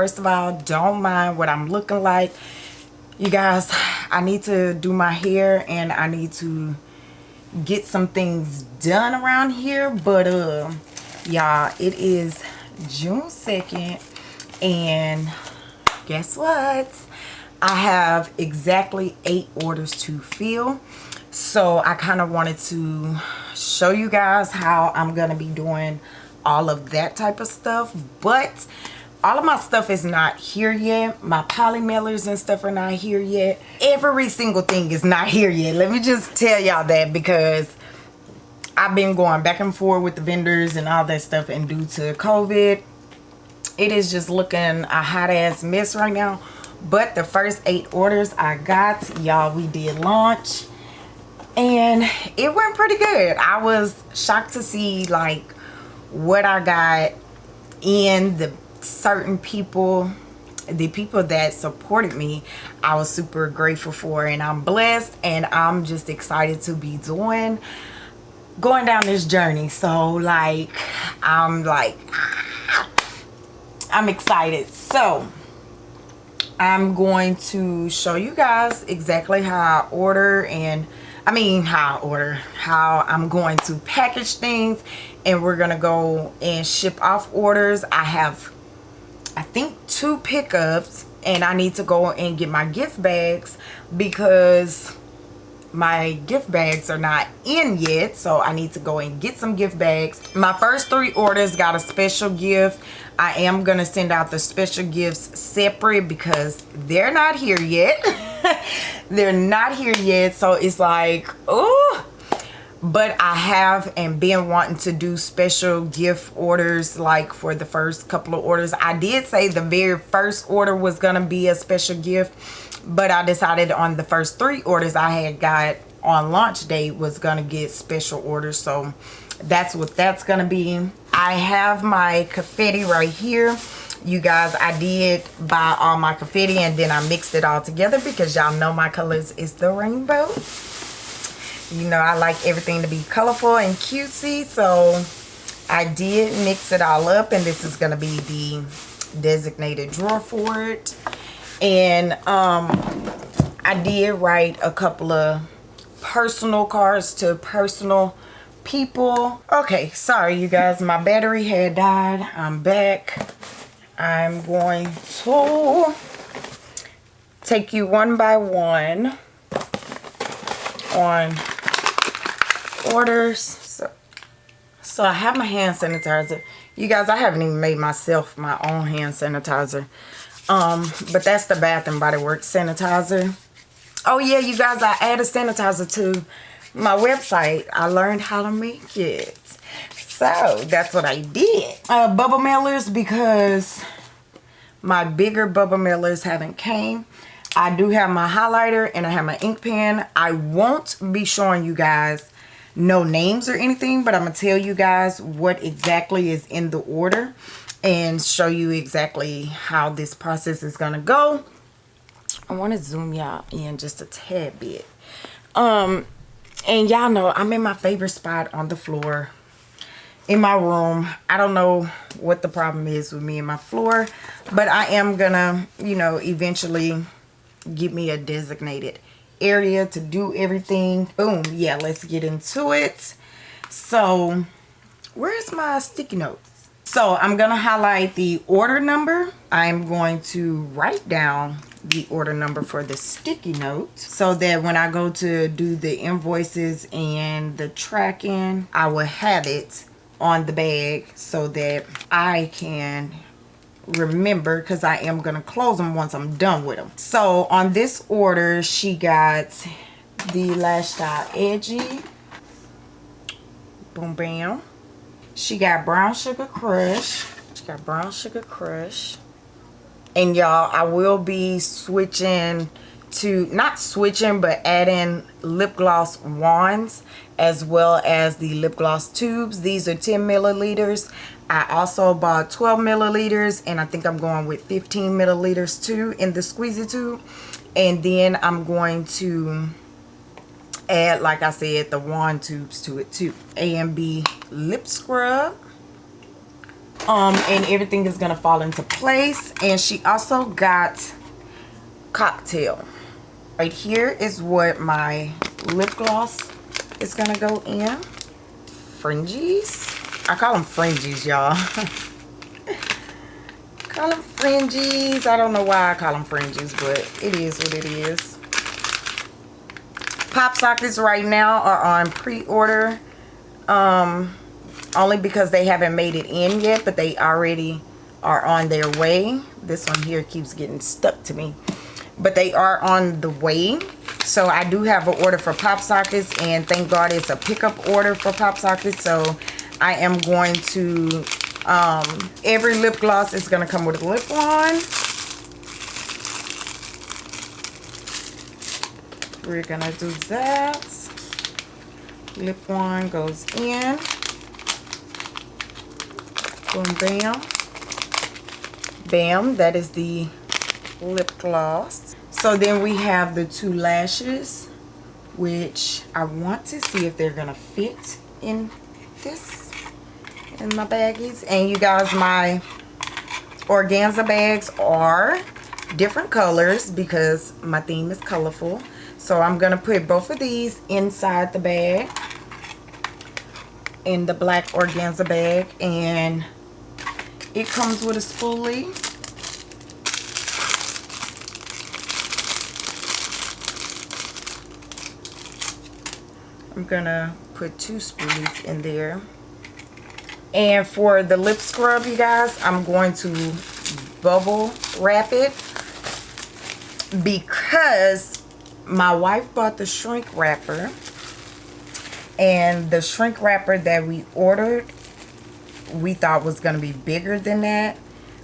First of all, don't mind what I'm looking like. You guys, I need to do my hair and I need to get some things done around here. But, uh, y'all, it is June 2nd and guess what? I have exactly eight orders to fill. So I kind of wanted to show you guys how I'm to be doing all of that type of stuff. But all of my stuff is not here yet. My poly mailers and stuff are not here yet. Every single thing is not here yet. Let me just tell y'all that because I've been going back and forth with the vendors and all that stuff. And due to COVID, it is just looking a hot ass mess right now but the first eight orders i got y'all we did launch and it went pretty good i was shocked to see like what i got in the certain people the people that supported me i was super grateful for and i'm blessed and i'm just excited to be doing going down this journey. So like i'm like i'm excited. So I'm going to show you guys exactly how I order and I mean how I order how I'm going to package things and we're gonna go and ship off orders. I have I think two pickups and I need to go and get my gift bags because my gift bags are not in yet so i need to go and get some gift bags. My first three orders got a special gift. I am gonna send out the special gifts separate because they're not here yet. They're not here yet so it's like oh but i have and been wanting to do special gift orders like for the first couple of orders. I did say the very first order was gonna be a special gift but I decided on the first three orders I had got on launch day was gonna get special orders so that's what that's gonna be. I have my confetti right here. You guys I did buy all my confetti and then I mixed it all together because y'all know my colors is the rainbow you know I like everything to be colorful and cutesy so I did mix it all up and this is gonna be the designated drawer for it. And um i did write a couple of personal cards to personal people. Okay sorry you guys my battery had died. I'm back. I'm going to take you one by one on orders so so i have my hand sanitizer you guys i haven't even made myself my own hand sanitizer um, but that's the Bath and Body Works sanitizer. Oh yeah, you guys, I added sanitizer to my website. I learned how to make it. So that's what I did. Uh, bubble mailers because my bigger bubble mailers haven't came. I do have my highlighter and I have my ink pen. I won't be showing you guys no names or anything, but I'm to tell you guys what exactly is in the order and show you exactly how this process is to go. I want to zoom y'all in just a tad bit. Um, and y'all know I'm in my favorite spot on the floor in my room. I don't know what the problem is with me and my floor, but I am gonna, you know, eventually get me a designated area to do everything. Boom. Yeah, let's get into it. So, where's my sticky notes? So I'm going to highlight the order number. I'm going to write down the order number for the sticky note so that when I go to do the invoices and the tracking, I will have it on the bag so that I can remember because I am going to close them once I'm done with them. So on this order, she got the Lash Style Edgy. Boom, bam. She got Brown Sugar Crush. She got Brown Sugar Crush. And y'all, I will be switching to, not switching, but adding lip gloss wands as well as the lip gloss tubes. These are 10 milliliters. I also bought 12 milliliters and I think I'm going with 15 milliliters too in the squeezy tube. And then I'm going to add, like I said, the wand tubes to it too. A and B lip scrub. um and everything is gonna fall into place and she also got cocktail right here is what my lip gloss is gonna go in fringies i call them fringies y'all. Call them fringies i don't know why i call them fringies but it is what it is. Pop sockets right now are on pre-order um only because they haven't made it in yet but they already are on their way. This one here keeps getting stuck to me. But they are on the way. So i do have an order for pop sockets and thank god it's a pickup order for pop sockets. So i am going to um every lip gloss is going to come with a lip wand we're gonna do that. Lip wand goes in. Boom bam. Bam that is the lip gloss. So then we have the two lashes which I want to see if they're gonna fit in this in my baggies and you guys my organza bags are different colors because my theme is colorful so I'm gonna put both of these inside the bag in the black organza bag and it comes with a spoolie. I'm gonna put two spoolies in there. And for the lip scrub, you guys, I'm going to bubble wrap it because my wife bought the shrink wrapper. And the shrink wrapper that we ordered we thought was going to be bigger than that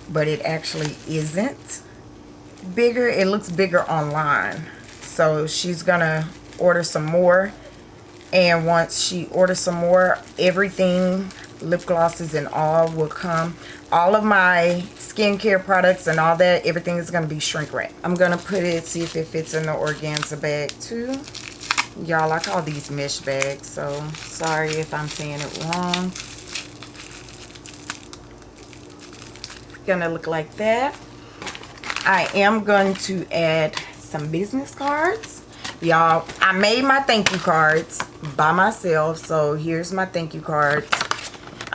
but it actually isn't bigger. It looks bigger online. So she's gonna order some more. And once she orders some more everything lip glosses and all will come. All of my skincare products and all that everything is going to be shrink wrap. I'm gonna put it see if it fits in the organza bag too. Y'all i call these mesh bags so sorry if i'm saying it wrong. Gonna look like that. I am going to add some business cards. Y'all i made my thank you cards by myself so here's my thank you cards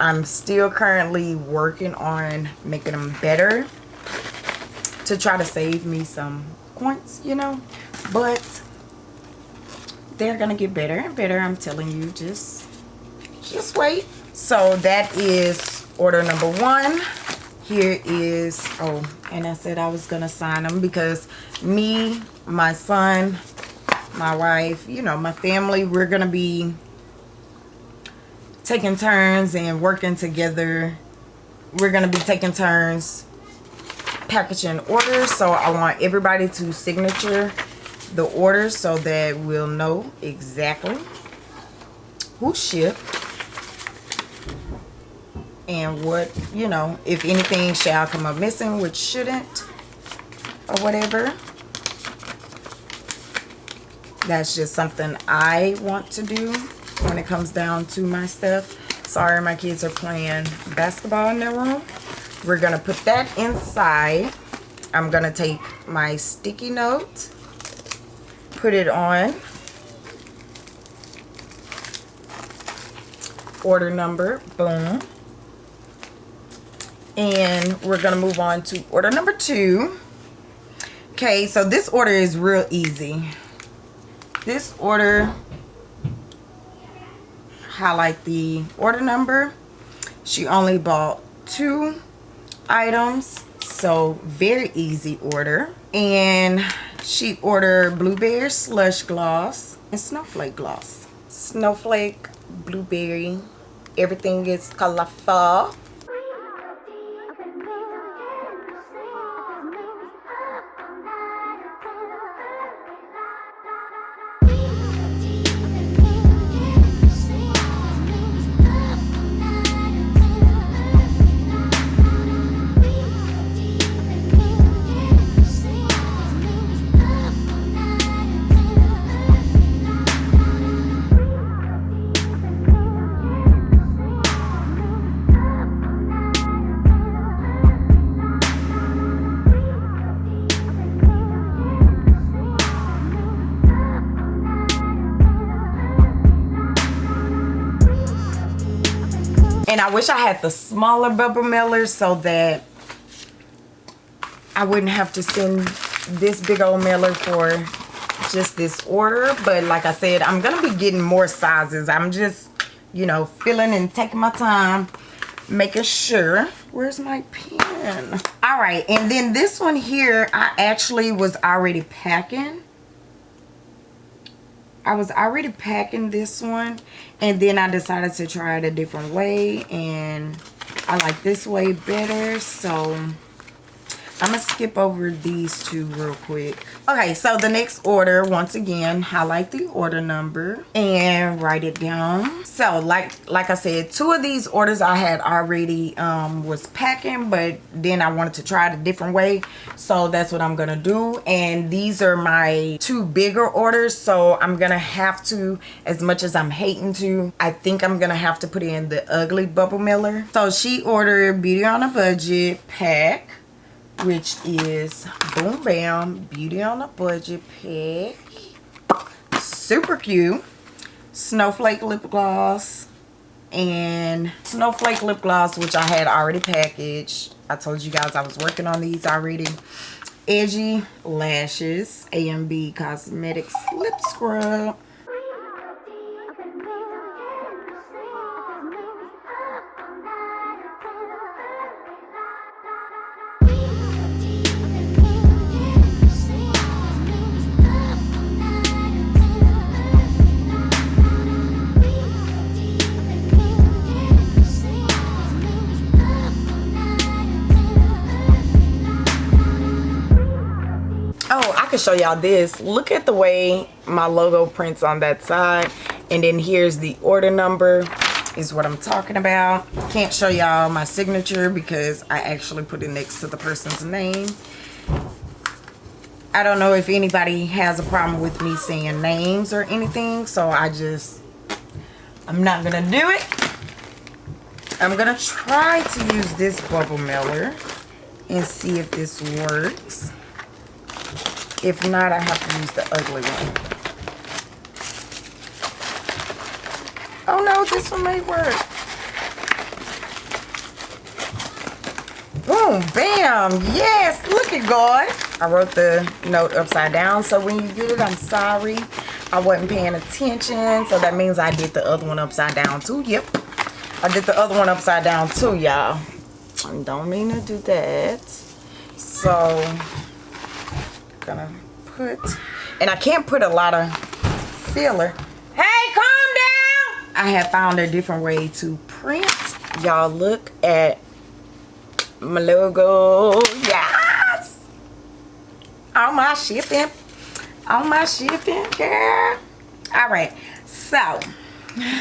i'm still currently working on making them better to try to save me some points you know? But they're gonna get better and better i'm telling you just just wait. So that is order number one. Here is oh and i said i was gonna sign them because me my son my wife you know my family we're gonna be taking turns and working together. We're gonna be taking turns packaging orders so i want everybody to signature the orders so that we'll know exactly who shipped and what you know if anything shall come up missing which shouldn't or whatever. That's just something I want to do when it comes down to my stuff. Sorry my kids are playing basketball in their room. We're gonna put that inside. I'm gonna take my sticky note put it on. Order number boom. And we're gonna move on to order number two. Okay so this order is real easy. This order highlight the order number. She only bought two items so very easy order. And she ordered blueberry slush gloss and snowflake gloss. Snowflake blueberry everything is colorful wish I had the smaller bubble mailer so that I wouldn't have to send this big old mailer for just this order. But like I said I'm gonna be getting more sizes. I'm just you know filling and taking my time making sure. Where's my pen? All right and then this one here I actually was already packing I was already packing this one and then I decided to try it a different way and I like this way better so I'm gonna skip over these two real quick. Okay, so the next order, once again, highlight the order number and write it down. So like like I said, two of these orders I had already um, was packing, but then I wanted to try it a different way. So that's what I'm gonna do. And these are my two bigger orders. So I'm gonna have to, as much as I'm hating to, I think I'm gonna have to put in the ugly bubble Miller. So she ordered Beauty on a Budget pack which is Boom Bam Beauty on a Budget Pack. Super cute. Snowflake lip gloss and Snowflake lip gloss, which I had already packaged. I told you guys I was working on these already. Edgy Lashes, A&B Cosmetics Lip Scrub. Can show y'all this. Look at the way my logo prints on that side. And then here's the order number is what I'm talking about. Can't show y'all my signature because I actually put it next to the person's name. I don't know if anybody has a problem with me saying names or anything so I just I'm not gonna do it. I'm gonna try to use this bubble mailer and see if this works if not, I have to use the ugly one. Oh no, this one may work. Boom, bam, yes, look at God. I wrote the note upside down, so when you get it, I'm sorry. I wasn't paying attention, so that means I did the other one upside down too. Yep, I did the other one upside down too, y'all. I don't mean to do that. So, gonna put and I can't put a lot of filler. Hey calm down! I have found a different way to print. Y'all look at my logo. Yes! On my shipping. On my shipping girl. All right. So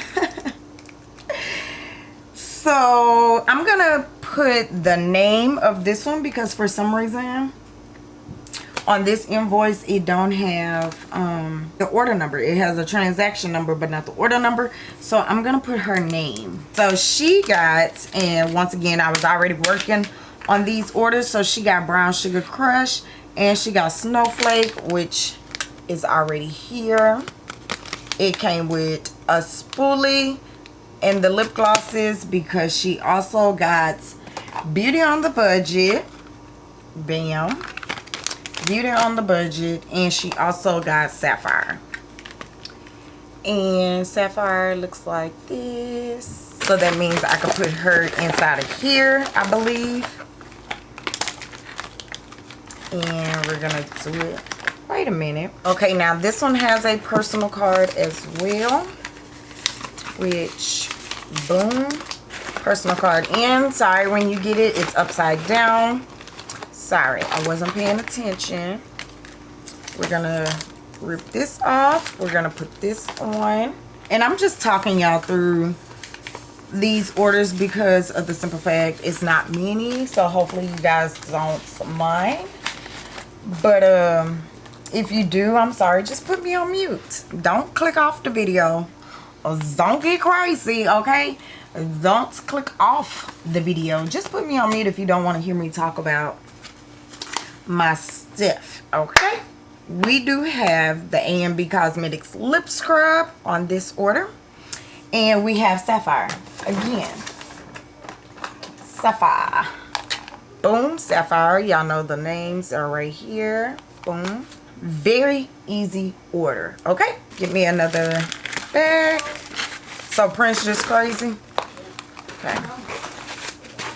so I'm gonna put the name of this one because for some reason on this invoice it don't have um, the order number. It has a transaction number but not the order number. So i'm gonna put her name. So she got and once again i was already working on these orders. So she got brown sugar crush and she got snowflake which is already here. It came with a spoolie and the lip glosses because she also got beauty on the budget. Bam Beauty on the budget and she also got sapphire. And sapphire looks like this. So that means i can put her inside of here i believe. And we're gonna do it. Wait a minute. Okay now this one has a personal card as well which boom personal card. In sorry when you get it it's upside down sorry i wasn't paying attention. We're gonna rip this off. We're gonna put this on. And i'm just talking y'all through these orders because of the simple fact it's not many so hopefully you guys don't mind. But um if you do i'm sorry just put me on mute. Don't click off the video. Don't get crazy okay? Don't click off the video. Just put me on mute if you don't want to hear me talk about my stuff okay we do have the A&B Cosmetics lip scrub on this order and we have sapphire again Sapphire. Boom, Sapphire. Y'all know the names are right here. Boom. Very easy order. Okay, give me another bag. So Prince just crazy. Okay.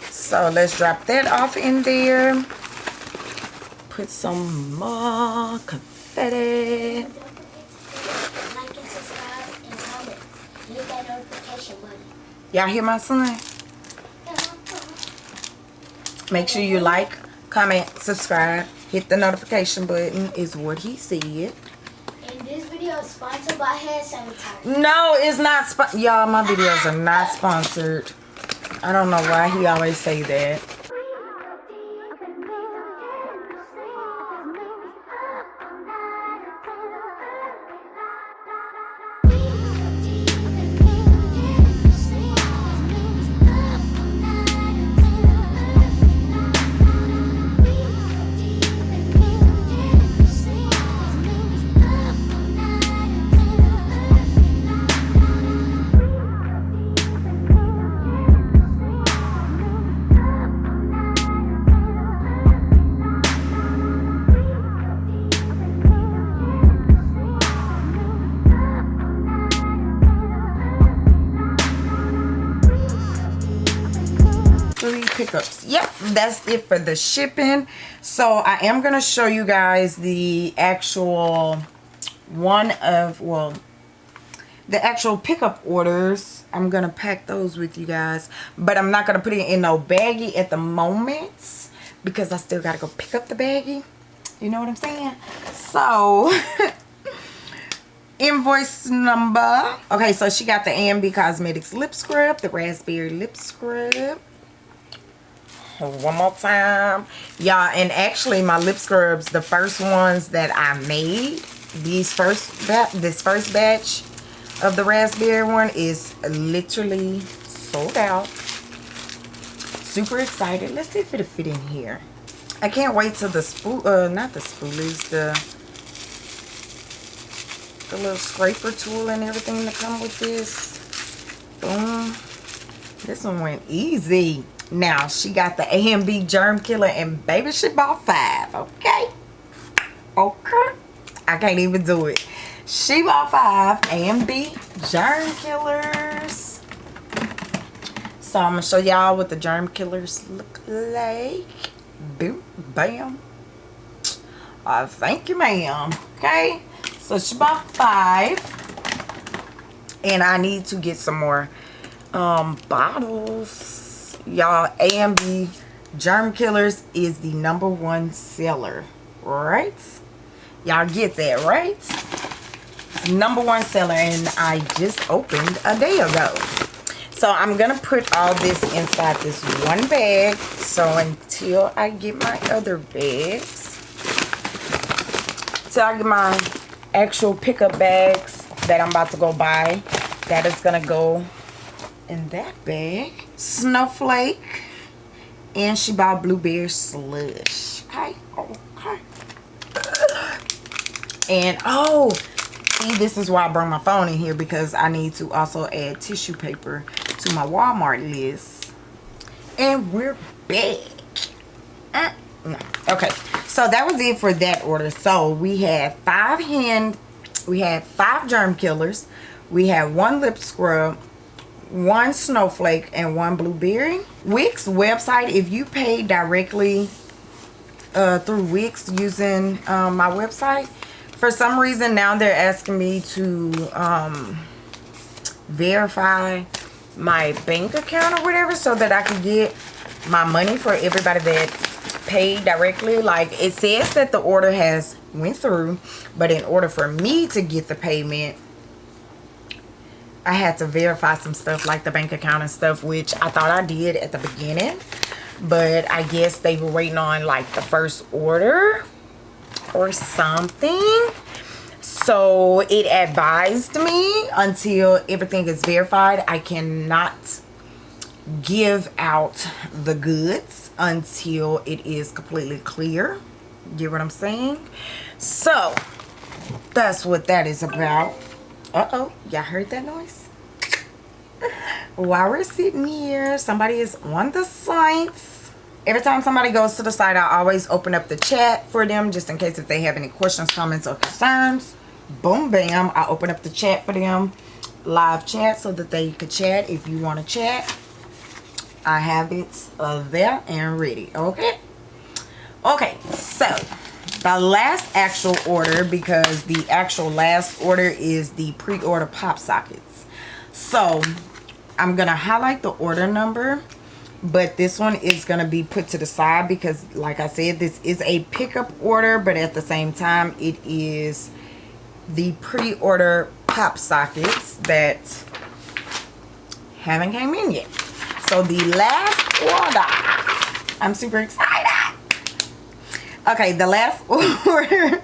So let's drop that off in there. Put some more confetti. Like and subscribe and comment. Hit that notification button. Y'all hear my son? Make sure you like, comment, subscribe, hit the notification button is what he said. And this video is sponsored by hand sanitizer. No, it's not. Sp- Y'all, my videos are not sponsored. I don't know why he always say that. That's it for the shipping. So i am going to show you guys the actual one of well the actual pickup orders. I'm gonna pack those with you guys but i'm not gonna put it in no baggie at the moment because i still gotta go pick up the baggie. You know what i'm saying? So invoice number. Okay so she got the amb cosmetics lip scrub the raspberry lip scrub one more time. Y'all and actually my lip scrubs the first ones that i made these first this first batch of the raspberry one is literally sold out. Super excited. Let's see if it'll fit in here. I can't wait till the spool uh not the spoolies the the little scraper tool and everything to come with this. Boom. This one went easy now she got the A and germ killer and baby she bought five okay? Okay. I can't even do it. She bought five A and germ killers. So i'm gonna show y'all what the germ killers look like. Boom bam. Uh, thank you ma'am. Okay. So she bought five. And i need to get some more um bottles y'all amb germ killers is the number one seller right? Y'all get that right? Number one seller and i just opened a day ago. So i'm gonna put all this inside this one bag. So until i get my other bags so i get my actual pickup bags that i'm about to go buy that is gonna go in that bag snowflake. And she bought blueberry slush. Okay okay. And oh see this is why i brought my phone in here because i need to also add tissue paper to my walmart list. And we're back. Uh, no. okay so that was it for that order. So we had five hand we had five germ killers. We had one lip scrub one snowflake and one blueberry. Wix website if you pay directly uh, through wix using um, my website for some reason now they're asking me to um, verify my bank account or whatever so that I can get my money for everybody that paid directly. Like it says that the order has went through but in order for me to get the payment I had to verify some stuff like the bank account and stuff, which I thought I did at the beginning. But I guess they were waiting on like the first order or something. So it advised me until everything is verified, I cannot give out the goods until it is completely clear. Get what I'm saying? So that's what that is about. Uh-oh, y'all heard that noise? while we're sitting here, somebody is on the site. Every time somebody goes to the site, I always open up the chat for them just in case if they have any questions, comments, or concerns. Boom, bam. I open up the chat for them, live chat, so that they could chat if you want to chat. I have it uh, there and ready. Okay. Okay, so the last actual order because the actual last order is the pre-order pop sockets. So i'm gonna highlight the order number but this one is gonna be put to the side because like i said this is a pickup order but at the same time it is the pre-order pop sockets that haven't came in yet. So the last order i'm super excited okay the last order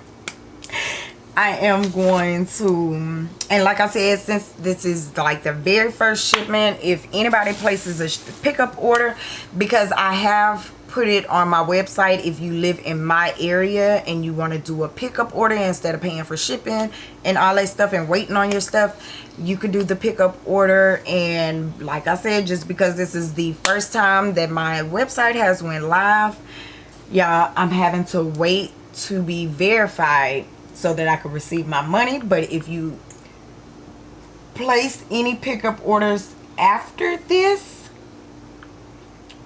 I am going to and like I said since this is like the very first shipment if anybody places a pickup order because I have put it on my website if you live in my area and you want to do a pickup order instead of paying for shipping and all that stuff and waiting on your stuff you could do the pickup order. And like I said just because this is the first time that my website has went live y'all i'm having to wait to be verified so that i can receive my money. But if you place any pickup orders after this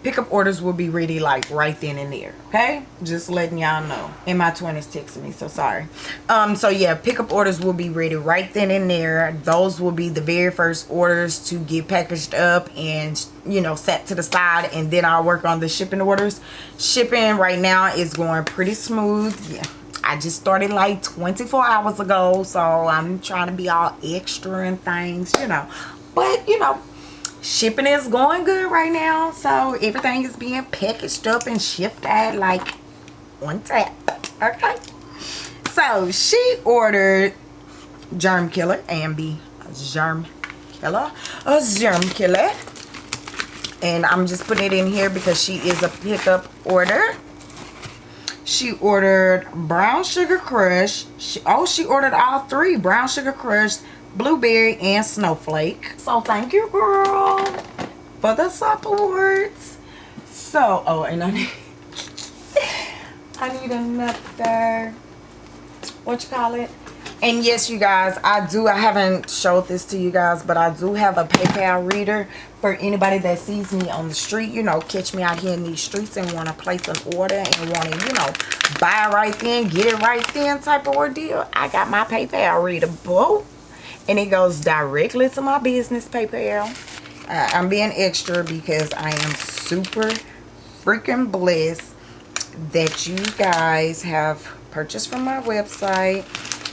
pickup orders will be ready like right then and there okay? Just letting y'all know. And my twin is texting me so sorry. Um so yeah pickup orders will be ready right then and there. Those will be the very first orders to get packaged up and you know set to the side and then i'll work on the shipping orders. Shipping right now is going pretty smooth. Yeah I just started like 24 hours ago so I'm trying to be all extra and things you know. But you know shipping is going good right now so everything is being packaged up and shipped at like one tap okay? So she ordered germ killer ambi germ killer a germ killer. And i'm just putting it in here because she is a pickup order. She ordered brown sugar crush. She, oh she ordered all three brown sugar crush blueberry and snowflake. So thank you girl. For the support so oh and i need i need another what you call it? And yes you guys i do i haven't showed this to you guys but i do have a paypal reader for anybody that sees me on the street you know catch me out here in these streets and want to place an order and want to you know buy right then get it right then type of ordeal. I got my paypal reader boo and it goes directly to my business PayPal. Uh, I'm being extra because I am super freaking blessed that you guys have purchased from my website,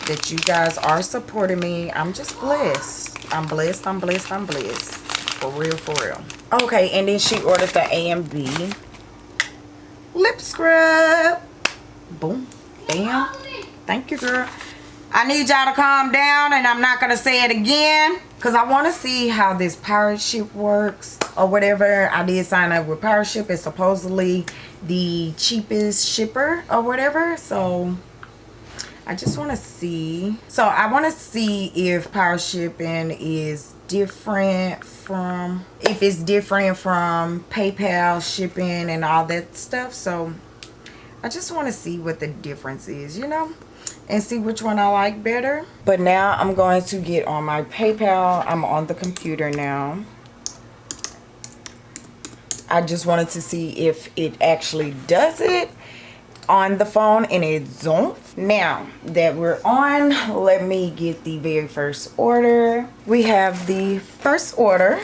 that you guys are supporting me. I'm just blessed. I'm blessed, I'm blessed, I'm blessed. For real, for real. Okay, and then she ordered the AMB lip scrub. Boom. Bam. Thank you, girl. I need y'all to calm down and I'm not going to say it again because I want to see how this pirate ship works or whatever. I did sign up with pirate ship. It's supposedly the cheapest shipper or whatever. So I just want to see. So I want to see if power shipping is different from if it's different from PayPal shipping and all that stuff. So I just want to see what the difference is, you know and see which one I like better. But now I'm going to get on my PayPal. I'm on the computer now. I just wanted to see if it actually does it on the phone and it don't. Now that we're on, let me get the very first order. We have the first order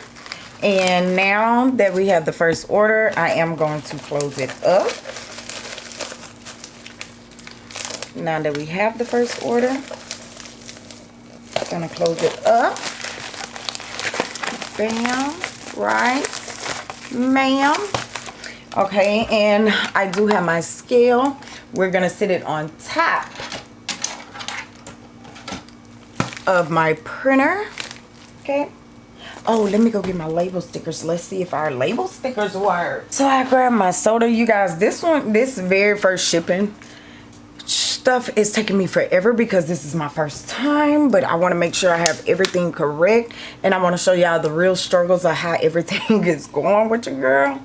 and now that we have the first order, I am going to close it up now that we have the first order I'm gonna close it up. Bam right ma'am. Okay and I do have my scale. We're gonna sit it on top of my printer okay? Oh let me go get my label stickers. Let's see if our label stickers work. So i grabbed my soda. You guys this one this very first shipping stuff is taking me forever because this is my first time but i want to make sure i have everything correct and i want to show y'all the real struggles of how everything is going with your girl.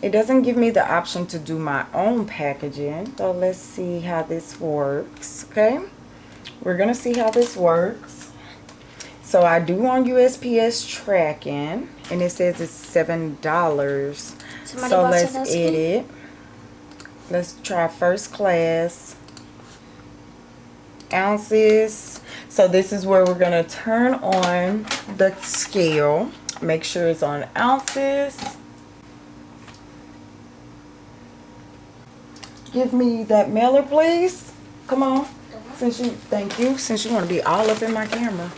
It doesn't give me the option to do my own packaging so let's see how this works okay? We're gonna see how this works. So i do on usps tracking and it says it's seven dollars. So let's edit. let's try first class ounces. So this is where we're going to turn on the scale. Make sure it's on ounces. Give me that mailer please. Come on. Since you thank you. Since you want to be all up in my camera.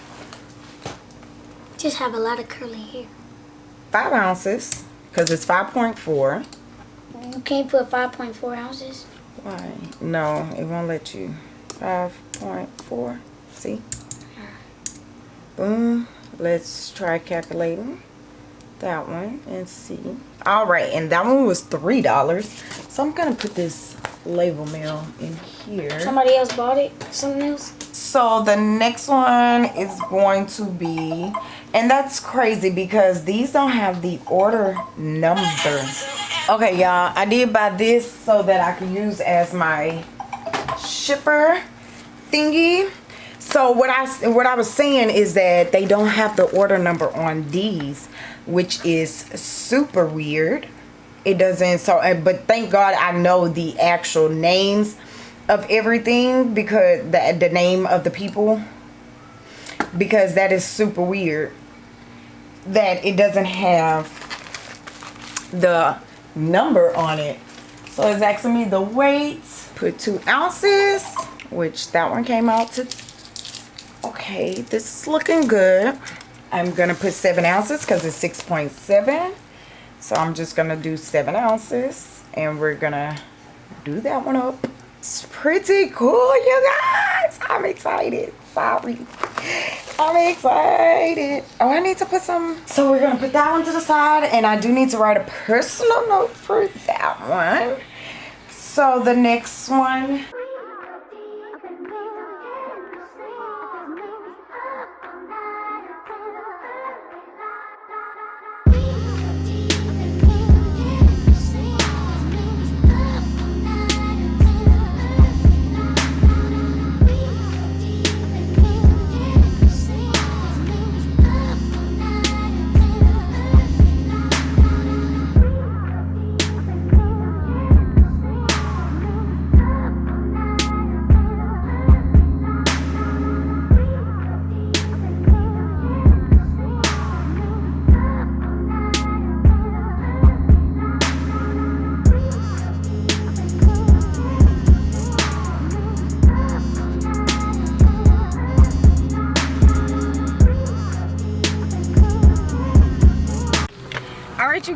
Just have a lot of curly hair. Five ounces because it's 5.4 you can't put 5.4 ounces? Why no it won't let you 5.4 see? Boom. Let's try calculating that one and see. All right and that one was three dollars. So i'm gonna put this label mail in here. Somebody else bought it? Something else? So the next one is going to be and that's crazy because these don't have the order number. Okay y'all i did buy this so that i can use as my shipper thingy. So what i what i was saying is that they don't have the order number on these which is super weird. It doesn't so but thank god i know the actual names of everything because the, the name of the people. Because that is super weird that it doesn't have the number on it. So it's asking me the weight. Put two ounces which that one came out to okay this is looking good. I'm gonna put seven ounces because it's 6.7 so i'm just gonna do seven ounces and we're gonna do that one up. It's pretty cool you guys. I'm excited. Sorry. I'm excited. Oh i need to put some so we're gonna put that one to the side and i do need to write a personal note for that one. So the next one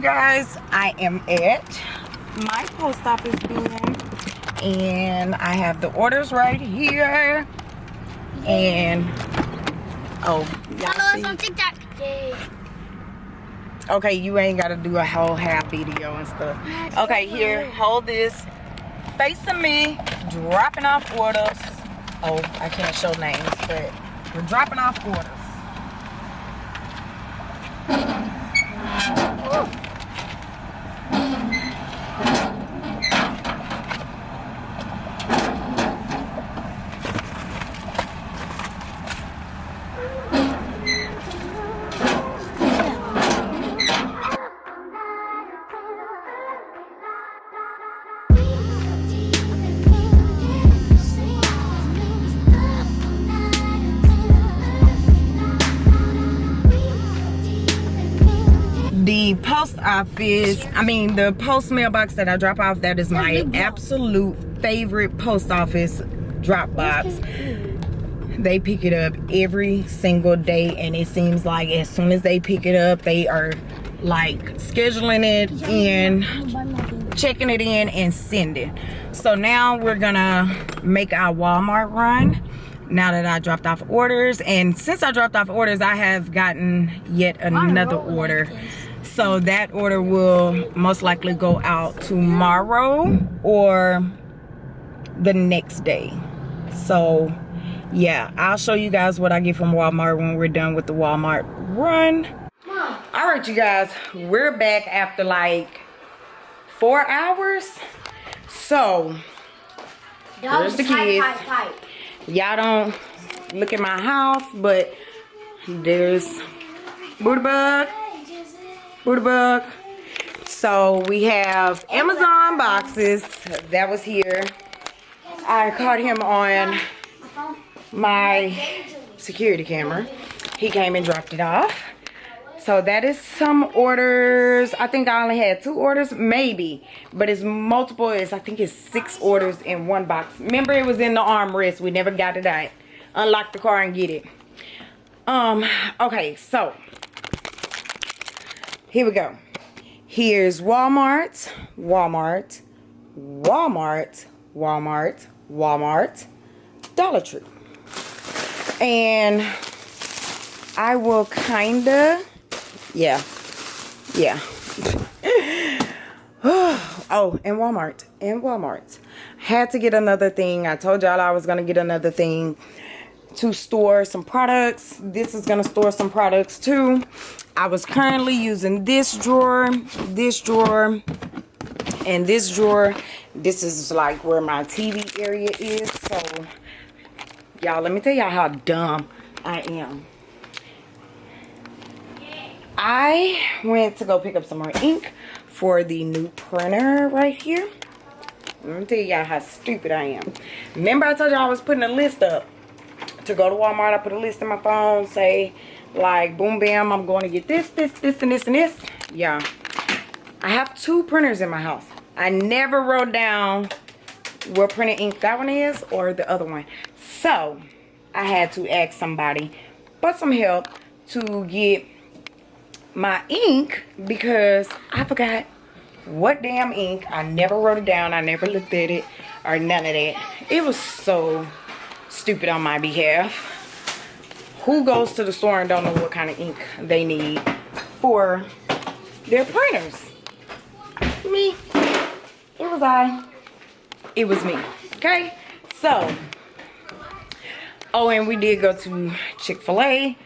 guys i am at my post office bin and i have the orders right here. And oh follow us on tiktok. Yay. okay you ain't gotta do a whole half video and stuff. Okay here hold this. Facing me dropping off orders. Oh i can't show names but we're dropping off orders post office. I mean the post mailbox that i drop off that is my absolute favorite post office drop box they pick it up every single day and it seems like as soon as they pick it up they are like scheduling it and checking it in and sending. So now we're gonna make our walmart run now that i dropped off orders. And since i dropped off orders i have gotten yet another order so that order will most likely go out tomorrow mm. or the next day So yeah, I'll show you guys what I get from Walmart when we're done with the Walmart run. Mom, All right, you guys, we're back after like four hours. So dog Where's the kids? pipe, pipe. y'all don't look at my house, but there's booty bug, booty bug. So we have Amazon boxes that was here. I caught him on My security camera. He came and dropped it off. So that is some orders. I think I only had two orders, maybe. But it's multiple. It's I think it's six orders in one box. Remember it was in the armrest. We never got it out. Unlock the car and get it. Um, okay, so here we go. Here's Walmart, Walmart, Walmart, Walmart, Walmart, Dollar Tree. And I will kinda, yeah, yeah. oh, and Walmart, and Walmart. Had to get another thing. I told y'all I was gonna get another thing to store some products. This is gonna store some products too. I was currently using this drawer, this drawer, and this drawer. This is like where my TV area is. So, y'all, let me tell y'all how dumb I am. I went to go pick up some more ink for the new printer right here. Let me tell y'all how stupid I am. Remember I told y'all I was putting a list up to go to Walmart. I put a list in my phone, say like boom bam, I'm going to get this, this, this, and this, and this. Yeah. I have two printers in my house. I never wrote down what printer ink that one is or the other one. So I had to ask somebody for some help to get my ink because I forgot what damn ink. I never wrote it down. I never looked at it or none of that. It was so stupid on my behalf. Who goes to the store and don't know what kind of ink they need for their printers? Me. It was I. It was me. Okay? So, oh, and we did go to Chick-fil-A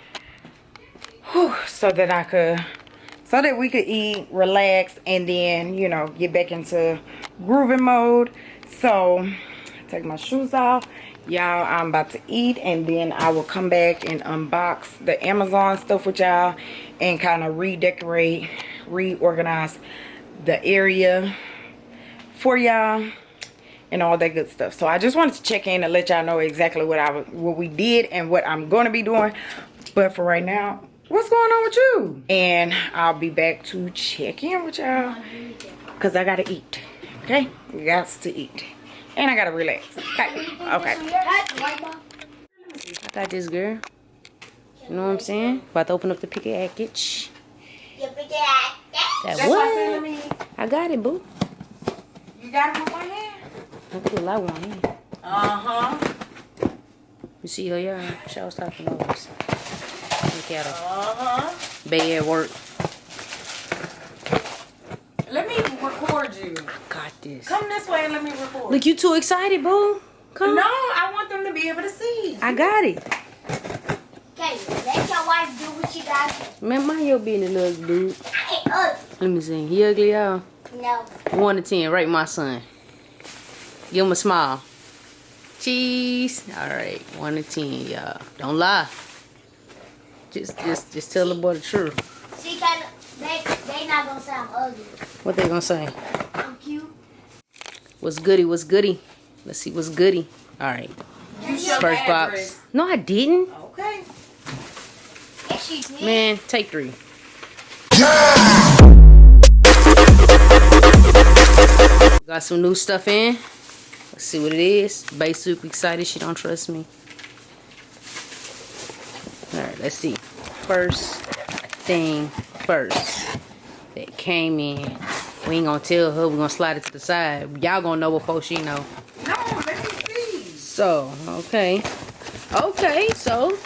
so that I could so that we could eat, relax, and then, you know, get back into grooving mode. So, take my shoes off. Y'all, I'm about to eat, and then I will come back and unbox the Amazon stuff with y'all and kind of redecorate, reorganize the area for y'all and all that good stuff. So I just wanted to check in and let y'all know exactly what I what we did and what I'm going to be doing. But for right now, what's going on with you? And I'll be back to check in with y'all because I gotta eat. Okay, got to eat, and I gotta relax. Okay, okay. I got this girl. You know what I'm saying? About to open up the package. That That's I said, let what? I got it, boo. You got it with one hand. I feel like one here. Uh huh. You see her, y'all? She was talking over us. Look at her. Uh huh. Bay at work. Let me record you. Got this. Come this way and let me record. Look, you too excited, boo. Come. No, I want them to be able to see. I got it. Okay, let your wife do what she got to. Man, mind your business, little dude. Hey, uh, Let me see. He ugly, y'all? no. One to ten, rate my son. Give him a smile. Cheese. All right, one to ten, y'all. Don't lie. Just, just, just tell the boy the truth. See, kind they, they not gonna say I'm ugly. What they gonna say? I'm cute. What's goody? What's goody? Let's see what's goody. All right, You first box. address. No, I didn't. Okay. Yes, she did. Man, take three. Got some new stuff in. Let's see what it is. Bay super excited. She don't trust me. All right, let's see. First thing first that came in. We ain't gonna tell her. We're gonna slide it to the side. Y'all gonna know before she know. No, let me see. So, okay. Okay, so.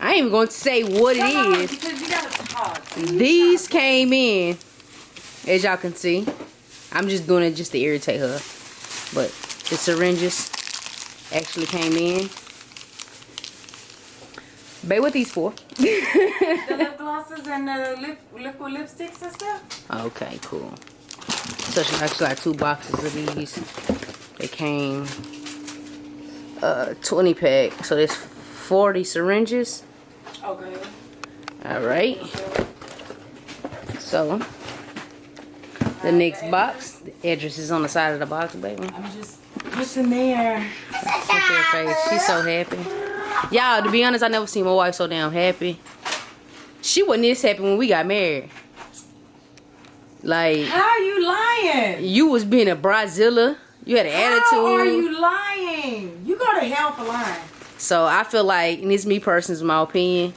I ain't even going to say what it on, is. Because you gotta. These came in, as y'all can see. I'm just doing it just to irritate her. But the syringes, actually came in. Babe, what these for? The lip glosses and the lip liquid lipsticks and stuff. Okay, cool. So she actually got two boxes of these. They came uh 20 pack. So there's 40 syringes. Okay. Alright. So the next box, the address is on the side of the box, baby. I'm just what's in there? Look at her face. She's so happy. Y'all, to be honest, I never seen my wife so damn happy. She wasn't this happy when we got married. Like How you lying? you was being a Brazilla. You had an How are attitude. you lying? You go to hell for lying. So I feel like, and it's me personally, my opinion.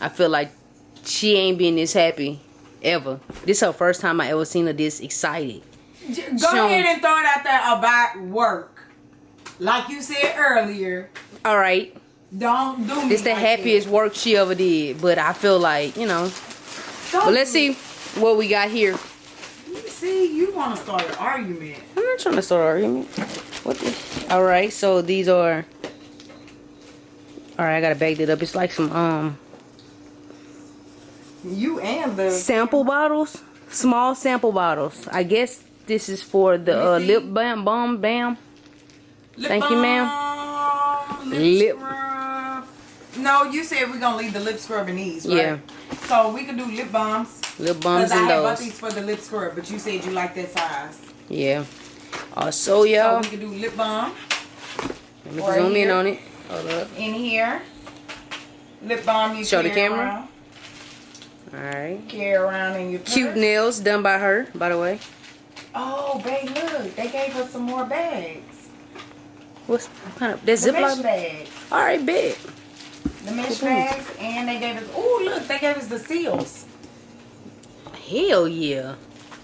I feel like she ain't been this happy ever. This her first time I ever seen her this excited. Go So- ahead and throw it out there about work. Like you said earlier, All right, don't do me it's the like happiest work she ever did. But I feel like you know. Don't But let's see what we got here. See, you want to start an argument. I'm not trying to start an argument. What the? All right, so these are. All right, I gotta bag it up. It's like some um You and the sample bottles, small sample bottles. I guess this is for the uh, Let me see. lip balm, balm, bam. lip Thank you, ma'am. Lip, Lip-. No, you said we're gonna leave the lip scrub in these, right? Yeah. So we can do lip balms. Lip balms Because I and had bought these for the lip scrub, but you said you like that size. Yeah. Also, So y'all, we can do lip balm let me zoom in on it. Hold up. in here. Lip balm you Show the camera. Around, All right. carry around in your Cute nails done by her, by the way. Oh, babe, look, they gave us some more bags. What's what kind of? Mesh Ziploc. bags. All right, big. The mesh bags, and they gave us. Oh, look, they gave us the seals. Hell yeah.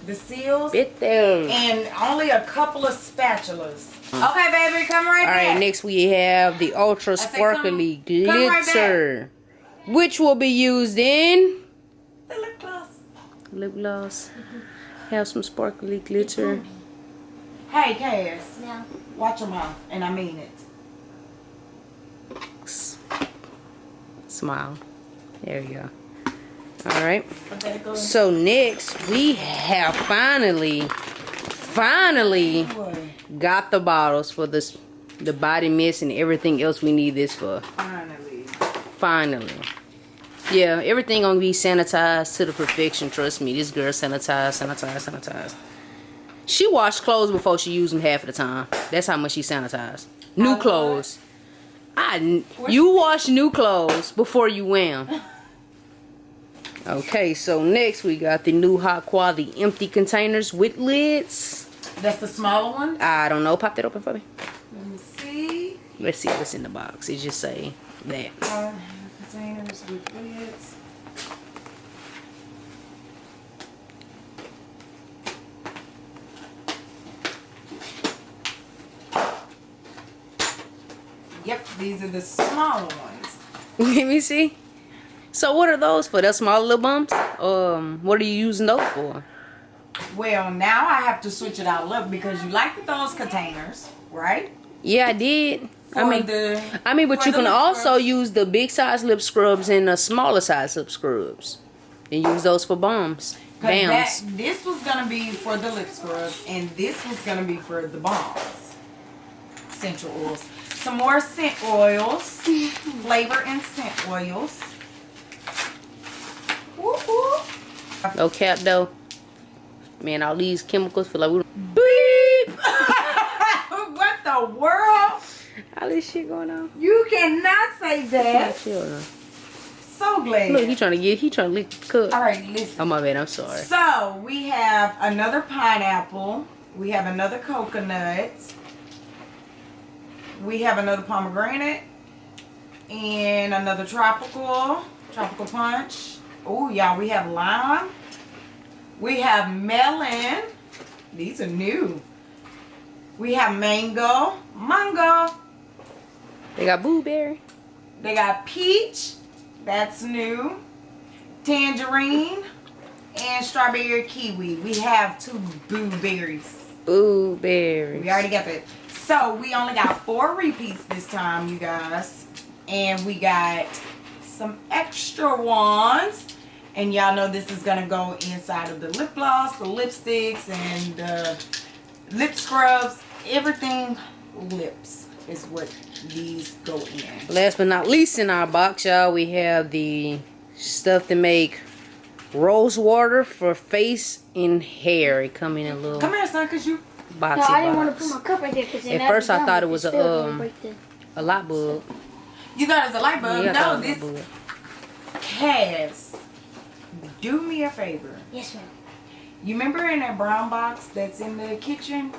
The seals. Bit there. and only a couple of spatulas. Okay, baby, come right All back. right, next we have the Ultra said Sparkly come- come right Glitter, which will be used in The lip gloss. lip gloss. Have some sparkly glitter. Hey, Cass, No. watch your mouth, and I mean it. Smile. There you go. All right. So next we have finally, finally got the bottles for this, the body mist and everything else we need this for. finally. Finally. Yeah, everything gonna be sanitized to the perfection. Trust me, this girl sanitized, sanitized, sanitized. She washed clothes before she used them half of the time. That's how much she sanitized. New clothes. I you wash new clothes before you wear them. Okay, so next we got the new hot quality empty containers with lids. That's the smaller one. I don't know. Pop that open for me. Let me see. Let's see what's in the box. It just say that. Uh, containers with lids. Yep, these are the smaller ones. Let me see. So what are those for? The small little bumps? Um, what are you using those for? Well, now I have to switch it out look because you like those containers, right? Yeah, I did. I mean, the, I mean, but you can also scrubs. use the big size lip scrubs and the smaller size lip scrubs, and use those for 'Cause that, this was gonna be for the lip scrubs, and this was gonna be for the balms. Essential oils. Some more scent oils. Flavor and scent oils. Woo woo. No cap though. Man, all these chemicals feel like we beep. what the world? All this shit going on. You cannot say that. Uh, so glad. Look, he trying to get, he trying to lick the cup. All right, listen. Oh my bad, I'm sorry. So we have another pineapple. We have another coconut. We have another pomegranate. And another tropical. Tropical punch. Oh, y'all, we have lime. We have melon. These are new. We have mango. Mango. They got blueberry. They got peach. That's new. Tangerine. And strawberry kiwi. We have two blueberries. Blueberry. We already got that. So we only got four repeats this time, you guys. And we got some extra ones. And y'all know this is gonna go inside of the lip gloss, the lipsticks, and the lip scrubs. Everything lips is what these go in. Last but not least in our box, y'all, we have the stuff to make rose water for face and hair. It come in a little Come here, son, cause you boxy No, I didn't want to put my cup right there because At first I thought it was a, um, A lot bug. you thought it was a light bulb. Yeah, no, this was a bug. Cass. Do me a favor. Yes, ma'am. You remember in that brown box that's in the kitchen?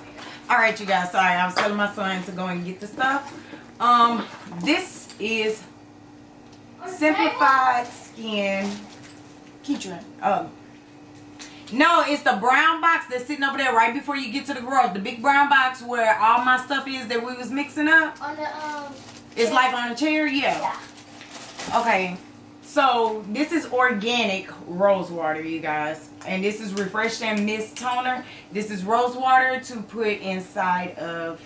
All right, you guys. Sorry, I was telling my son to go and get the stuff. Um, this is simplified skin Keitron. Um, no, it's the brown box that's sitting over there right before you get to the garage. The big brown box where all my stuff is that we was mixing up. On the um. It's like on a chair, yeah. Yeah. Okay, so this is organic rose water, you guys. And this is Refresh and Mist Toner. This is rose water to put inside of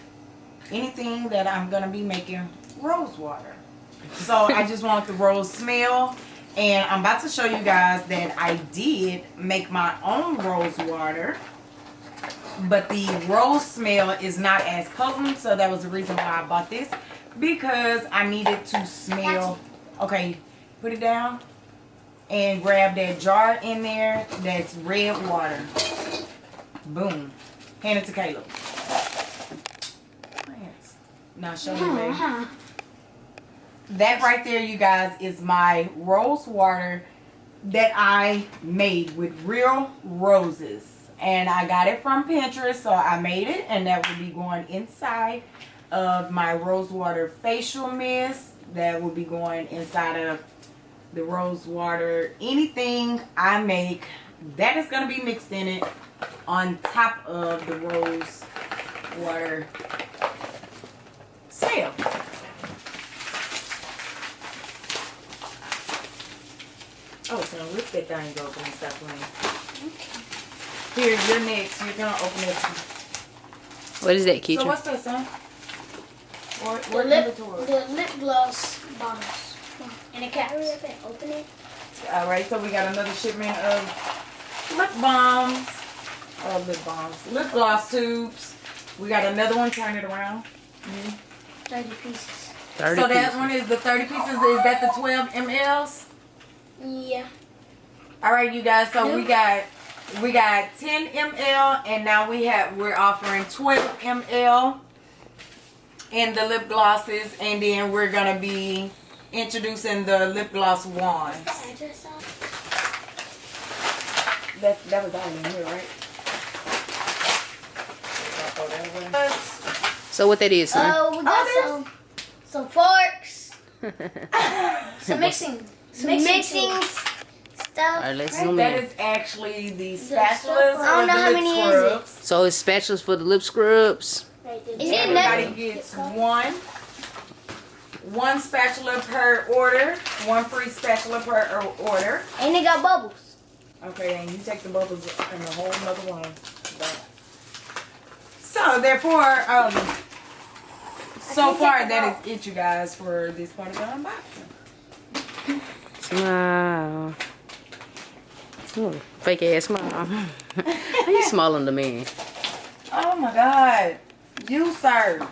anything that I'm going to be making rose water. So I just want the rose smell. And I'm about to show you guys that I did make my own rose water. But the rose smell is not as potent. So that was the reason why I bought this. Because I needed to smell. Okay, put it down. And grab that jar in there. That's red water. Boom. Hand it to Caleb. Now show me. That right there, you guys, is my rose water that I made with real roses. And I got it from Pinterest, so I made it. And that will be going inside of my rose water facial mist. That will be going inside of the rose water. Anything I make, that is going to be mixed in it on top of the rose water smell. Oh, so lift that thing open and stop playing. Here, you're next. You're gonna open it. What is that, So what's that, son? What, The lip, the lip gloss bottles. And a cap. Open it. All right, so we got another shipment of lip balms. Oh, lip balms. Lip gloss tubes. We got another one. Turn it around. Thirty pieces. 30 so that pieces. one is the 30 pieces. Is that the 12 mls? Yeah. All right, you guys. So we got we got 10 ml, and now we have we're offering 12 ml in the lip glosses, and then we're gonna be introducing the lip gloss wands. Address on. That that was all in here, right? So what that is, son? Oh, we got Oh, some some forks, some mixing, some mixing, stuff. Alright, let's zoom That in. is actually the That's so spatulas fun. I don't know the how lip many is it. scrubs. So it's spatulas for the lip scrubs. Right. Everybody it gets one. One spatula per order. One free spatula per order. And they got bubbles. Okay, and you take the bubbles in a whole nother one. So therefore, um, so far that is it, you guys, for this part of the unboxing. Smile. Ooh, fake ass smile. How you smiling to me? Oh my God, you sir.